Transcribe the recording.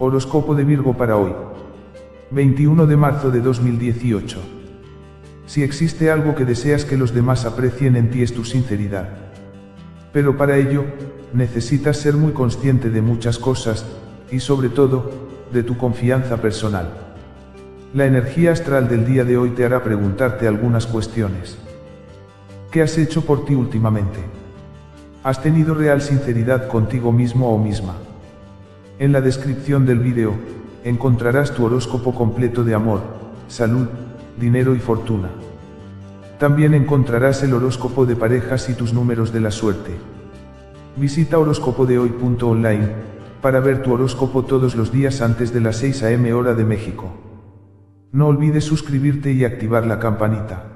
Horóscopo de Virgo para hoy. 21 de marzo de 2018. Si existe algo que deseas que los demás aprecien en ti es tu sinceridad. Pero para ello, necesitas ser muy consciente de muchas cosas, y sobre todo, de tu confianza personal. La energía astral del día de hoy te hará preguntarte algunas cuestiones. ¿Qué has hecho por ti últimamente? ¿Has tenido real sinceridad contigo mismo o misma? En la descripción del vídeo, encontrarás tu horóscopo completo de amor, salud, dinero y fortuna. También encontrarás el horóscopo de parejas y tus números de la suerte. Visita horóscopodehoy.online para ver tu horóscopo todos los días antes de las 6 am hora de México. No olvides suscribirte y activar la campanita.